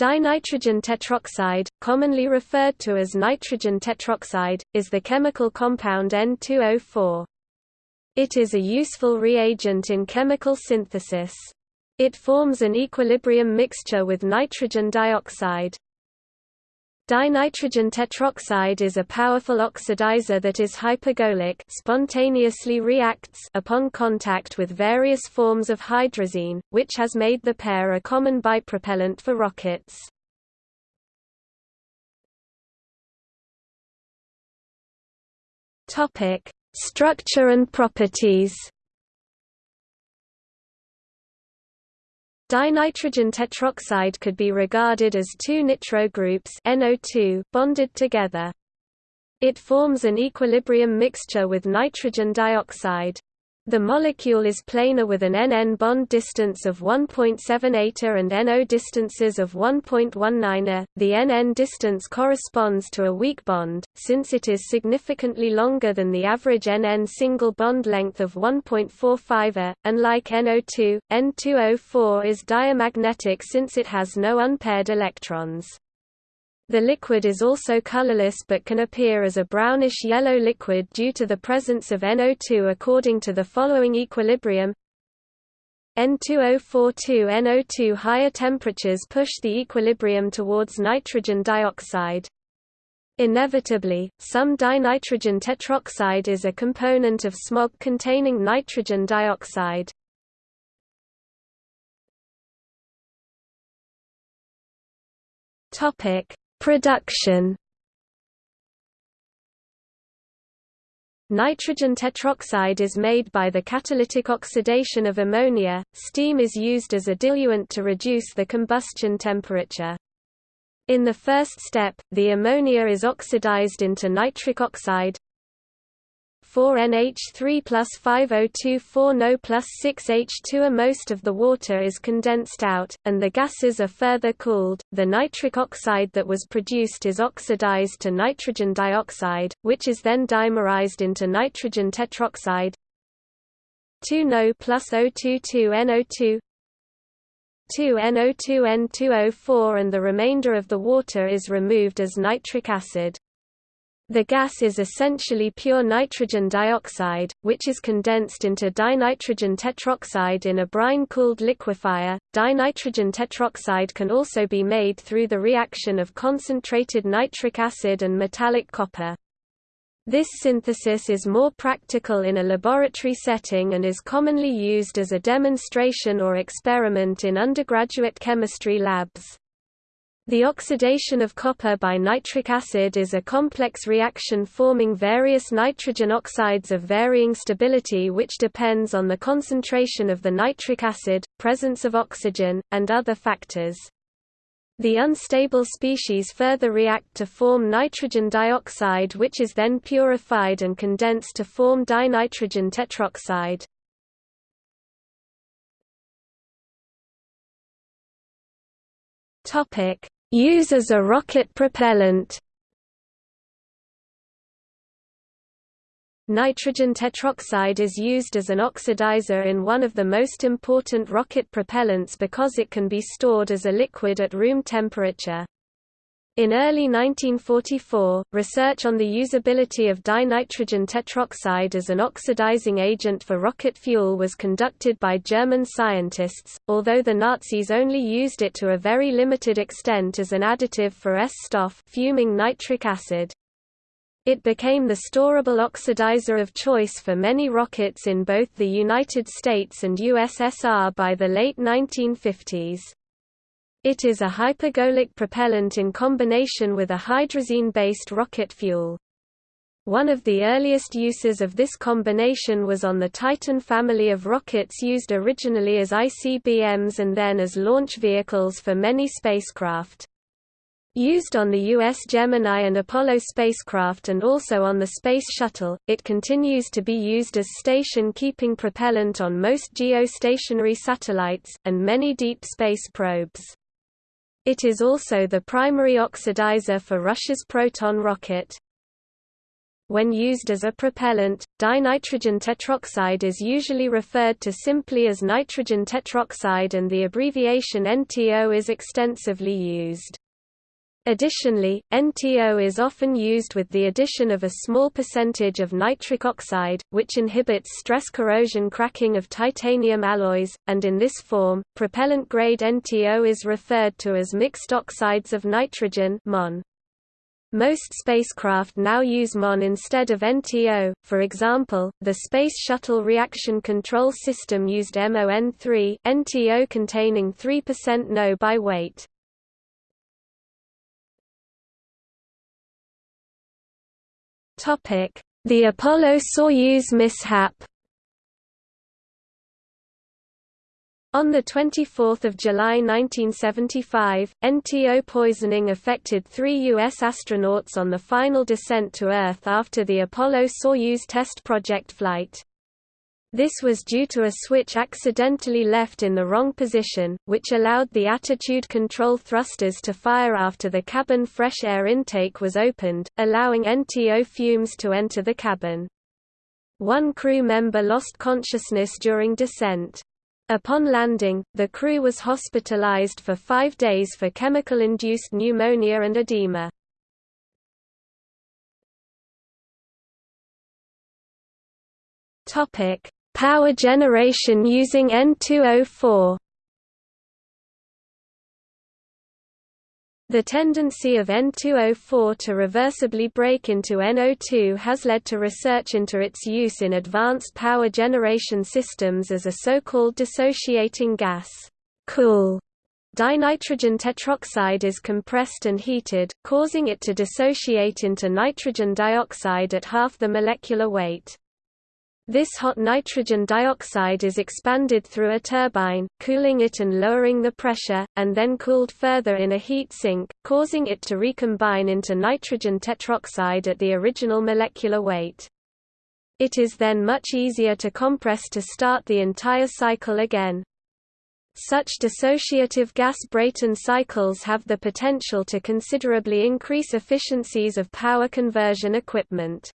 Dinitrogen tetroxide, commonly referred to as nitrogen tetroxide, is the chemical compound N2O4. It is a useful reagent in chemical synthesis. It forms an equilibrium mixture with nitrogen dioxide. Dinitrogen tetroxide is a powerful oxidizer that is hypergolic spontaneously reacts upon contact with various forms of hydrazine, which has made the pair a common bipropellant for rockets. Structure and properties Dinitrogen tetroxide could be regarded as two nitro groups NO2 bonded together. It forms an equilibrium mixture with nitrogen dioxide. The molecule is planar with an NN bond distance of 1.78A and NO distances of 1.19A. The NN distance corresponds to a weak bond, since it is significantly longer than the average NN single bond length of 1.45A. Unlike NO2, N2O4 is diamagnetic since it has no unpaired electrons. The liquid is also colorless but can appear as a brownish-yellow liquid due to the presence of NO2 according to the following equilibrium N2042NO2 Higher temperatures push the equilibrium towards nitrogen dioxide. Inevitably, some dinitrogen tetroxide is a component of smog containing nitrogen dioxide. Topic: Production Nitrogen tetroxide is made by the catalytic oxidation of ammonia. Steam is used as a diluent to reduce the combustion temperature. In the first step, the ammonia is oxidized into nitric oxide, 4NH3 plus 5024 NO plus 6H2 Most of the water is condensed out, and the gases are further cooled. The nitric oxide that was produced is oxidized to nitrogen dioxide, which is then dimerized into nitrogen tetroxide 2 NO plus O22 NO2 2 NO2 N2O4 and the remainder of the water is removed as nitric acid. The gas is essentially pure nitrogen dioxide, which is condensed into dinitrogen tetroxide in a brine-cooled liquefier. Dinitrogen tetroxide can also be made through the reaction of concentrated nitric acid and metallic copper. This synthesis is more practical in a laboratory setting and is commonly used as a demonstration or experiment in undergraduate chemistry labs. The oxidation of copper by nitric acid is a complex reaction forming various nitrogen oxides of varying stability which depends on the concentration of the nitric acid, presence of oxygen, and other factors. The unstable species further react to form nitrogen dioxide which is then purified and condensed to form dinitrogen tetroxide. Topic: Use as a rocket propellant Nitrogen tetroxide is used as an oxidizer in one of the most important rocket propellants because it can be stored as a liquid at room temperature. In early 1944, research on the usability of dinitrogen tetroxide as an oxidizing agent for rocket fuel was conducted by German scientists, although the Nazis only used it to a very limited extent as an additive for S-Stoff fuming nitric acid. It became the storable oxidizer of choice for many rockets in both the United States and USSR by the late 1950s. It is a hypergolic propellant in combination with a hydrazine-based rocket fuel. One of the earliest uses of this combination was on the Titan family of rockets used originally as ICBMs and then as launch vehicles for many spacecraft. Used on the U.S. Gemini and Apollo spacecraft and also on the Space Shuttle, it continues to be used as station-keeping propellant on most geostationary satellites, and many deep space probes. It is also the primary oxidizer for Russia's Proton rocket. when used as a propellant, dinitrogen tetroxide is usually referred to simply as nitrogen tetroxide and the abbreviation NTO is extensively used. Additionally, NTO is often used with the addition of a small percentage of nitric oxide, which inhibits stress corrosion cracking of titanium alloys, and in this form, propellant-grade NTO is referred to as mixed oxides of nitrogen MON. Most spacecraft now use MON instead of NTO, for example, the Space Shuttle Reaction Control System used MON3 NTO containing 3% NO by weight. The Apollo-Soyuz mishap On 24 July 1975, NTO poisoning affected three U.S. astronauts on the final descent to Earth after the Apollo-Soyuz test project flight. This was due to a switch accidentally left in the wrong position, which allowed the attitude control thrusters to fire after the cabin fresh air intake was opened, allowing NTO fumes to enter the cabin. One crew member lost consciousness during descent. Upon landing, the crew was hospitalized for five days for chemical-induced pneumonia and edema. Topic: Power generation using N2O4 The tendency of N2O4 to reversibly break into NO2 has led to research into its use in advanced power generation systems as a so-called dissociating gas. Cool Dinitrogen tetroxide is compressed and heated, causing it to dissociate into nitrogen dioxide at half the molecular weight. This hot nitrogen dioxide is expanded through a turbine, cooling it and lowering the pressure, and then cooled further in a heat sink, causing it to recombine into nitrogen tetroxide at the original molecular weight. It is then much easier to compress to start the entire cycle again. Such dissociative gas Brayton cycles have the potential to considerably increase efficiencies of power conversion equipment.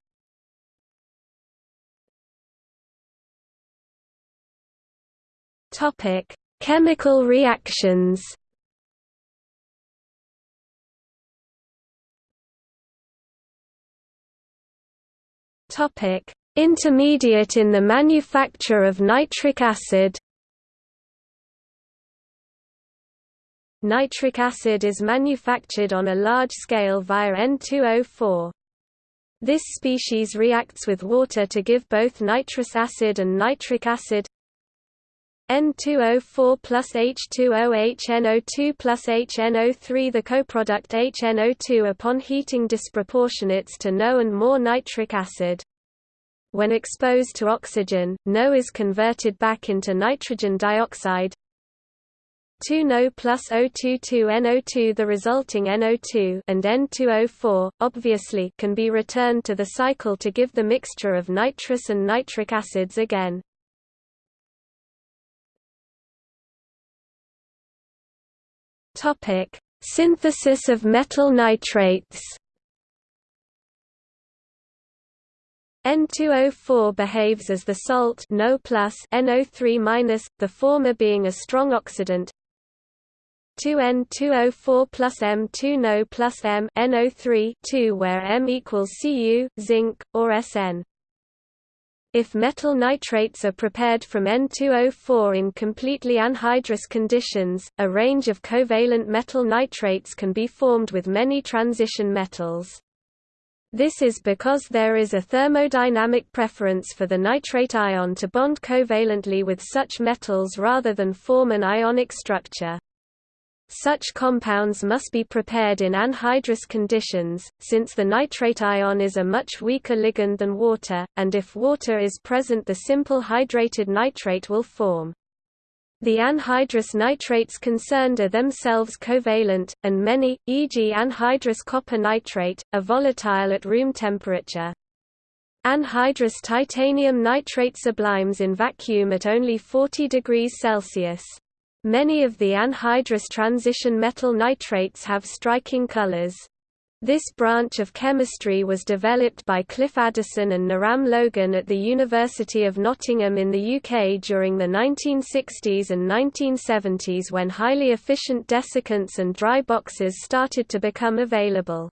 Topic: Chemical reactions. Topic: Intermediate in the manufacture of nitric acid. Nitric acid is manufactured on a large scale via N2O4. This species reacts with water to give both nitrous acid and nitric acid N2O4 plus H2O HNO2 plus HNO3 The coproduct HNO2 upon heating disproportionates to NO and more nitric acid. When exposed to oxygen, NO is converted back into nitrogen dioxide 2NO plus O22NO2 The resulting NO2 and N2O4, obviously can be returned to the cycle to give the mixture of nitrous and nitric acids again. Topic: Synthesis of metal nitrates. N2O4 behaves as the salt NO NO3-, the former being a strong oxidant. 2N2O4 plus M2NO plus M NO3 2 where M equals Cu, zinc, or Sn. If metal nitrates are prepared from N2O4 in completely anhydrous conditions, a range of covalent metal nitrates can be formed with many transition metals. This is because there is a thermodynamic preference for the nitrate ion to bond covalently with such metals rather than form an ionic structure. Such compounds must be prepared in anhydrous conditions, since the nitrate ion is a much weaker ligand than water, and if water is present the simple hydrated nitrate will form. The anhydrous nitrates concerned are themselves covalent, and many, e.g. anhydrous copper nitrate, are volatile at room temperature. Anhydrous titanium nitrate sublimes in vacuum at only 40 degrees Celsius. Many of the anhydrous transition metal nitrates have striking colors. This branch of chemistry was developed by Cliff Addison and Norman Logan at the University of Nottingham in the UK during the 1960s and 1970s when highly efficient desiccants and dry boxes started to become available.